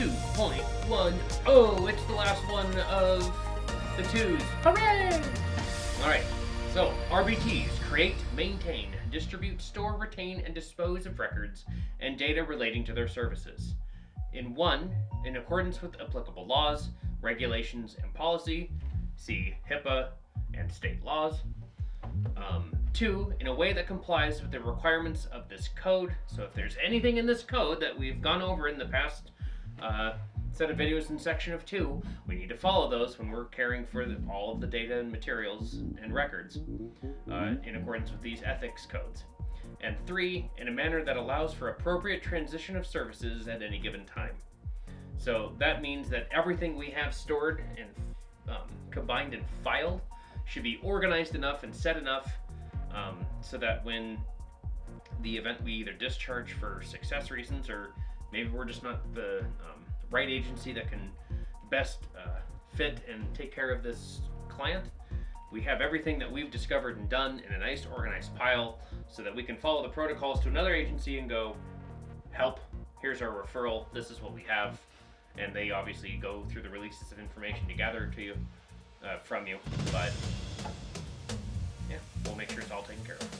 2.1. Oh, it's the last one of the twos. Hooray! Alright, so RBTs create, maintain, distribute, store, retain, and dispose of records and data relating to their services. In one, in accordance with applicable laws, regulations, and policy, see HIPAA and state laws. Um, two, in a way that complies with the requirements of this code. So if there's anything in this code that we've gone over in the past uh, set of videos in section of two, we need to follow those when we're caring for the, all of the data and materials and records uh, in accordance with these ethics codes. And three, in a manner that allows for appropriate transition of services at any given time. So that means that everything we have stored and um, combined and filed should be organized enough and set enough um, so that when the event we either discharge for success reasons or maybe we're just not the um, right agency that can best uh, fit and take care of this client, we have everything that we've discovered and done in a nice organized pile so that we can follow the protocols to another agency and go, help, here's our referral, this is what we have. And they obviously go through the releases of information to gather to you, uh, from you. But yeah, we'll make sure it's all taken care of.